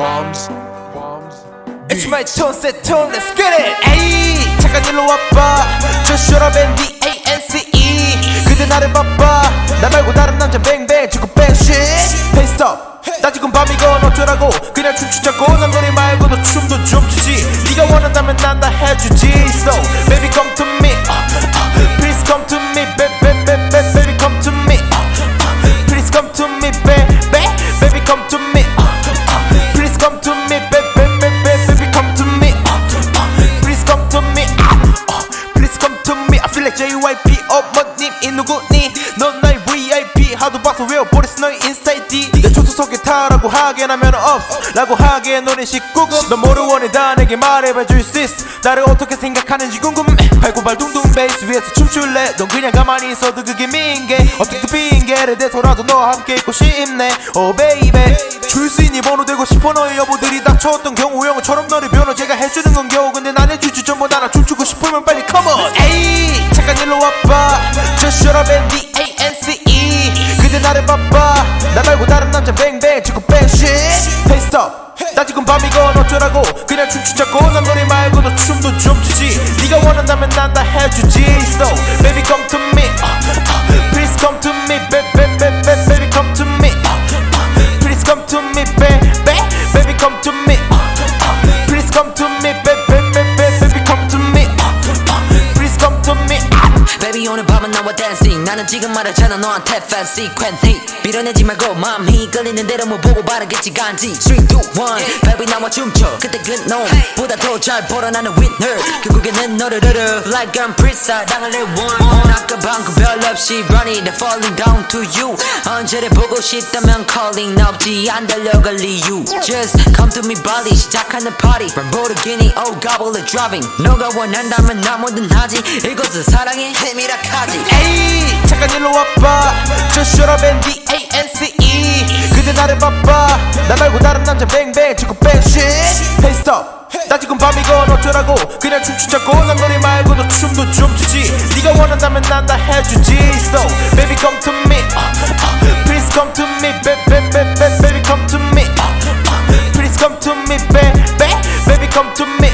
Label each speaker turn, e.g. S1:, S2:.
S1: bombs, bombs.
S2: It's my tone set tone let's get it 에이 잠깐 일로 와봐 Just shut up and D-A-N-C-E 그대 나를 봐봐 나 말고 다른 남자 뱅뱅 주고 뱅 shit Hey stop 나 지금 밤이건 어쩌라고 그냥 춤추자고 난 노래 말고도 춤도 좀 추지 네가 원한다면 난 다 해주지 So JYP 어머님 이 누구니? 넌 나의 VIP 하도 봐서 외워버렸어? 너의 인스타 ID 내 조수석에 타라고 하긴 하면 없어 라고 하기엔 노래 19금. 넌 뭐를 원해? 다 내게 말해봐 줄 수 있어. 나를 어떻게 생각하는지 궁금해. 발고발 둥둥 베이스 위에서 춤출래. 넌 그냥 가만히 있어도 그게 미인게 어떻게 핑계를 대서라도 너와 함께 있고 싶네. Oh baby. 줄수 있니? 번호 되고 싶어? 너의 여보들이 닥쳐왔던 경우 영어처럼 너를 변호 제가 해주는 건 겨우. 근데 난 해주지 전부 나랑 춤추고 싶으면 빨리 에이 잠깐 일로 와봐 Just shut up and D-A-N-C-E 그대 나를 봐봐 나 말고 다른 남자 뱅뱅 주고 뱅 shit Hey stop 나 지금 밤이건 어쩌라고 그냥 춤추자고 난 노래 말고도 춤도 좀 추지 네가 원한다면 난 다 해주지 So baby come to me uh, uh, Please come to me baby baby baby come to me uh, uh, Please come to me baby Baby
S3: 오늘 밤은 나와 dancing 나는 지금 말하잖아 너한테 fancy quantity 밀어내지 말고 마음이 끌리는 대로 뭐 보고 바라겠지 간지 3, 2, 1 Baby 나와 춤춰 그때 그 놈보다 더 잘 벌어 나는 winner 결국에는 너를 얻어 Like I'm pretty 당을 내 one 아까 방금 별 없이 running and falling down to you 언제를 보고 싶다면 calling 나 없지 안 달려갈 이유 Just come to me body 시작하는 party Lamborghini oh gobble it driving 너가 원한다면 나 뭐든 하지 이것은 사랑의 힘이라 카지
S2: 에이 잠깐 일로 와봐 up and D-A-N-C-E 그대 나를 봐봐 나 말고 다른 남자 뱅뱅 주고 뱅 shit Hey stop 나 지금 밤이건 어쩌라고 그냥 춤추자고 난 노래 말고도 춤도 좀 추지 네가 원한다면 난 다 해주지 So baby come to me uh, uh, Please come to me baby baby baby come to me uh, uh, Please come to me baby baby come to me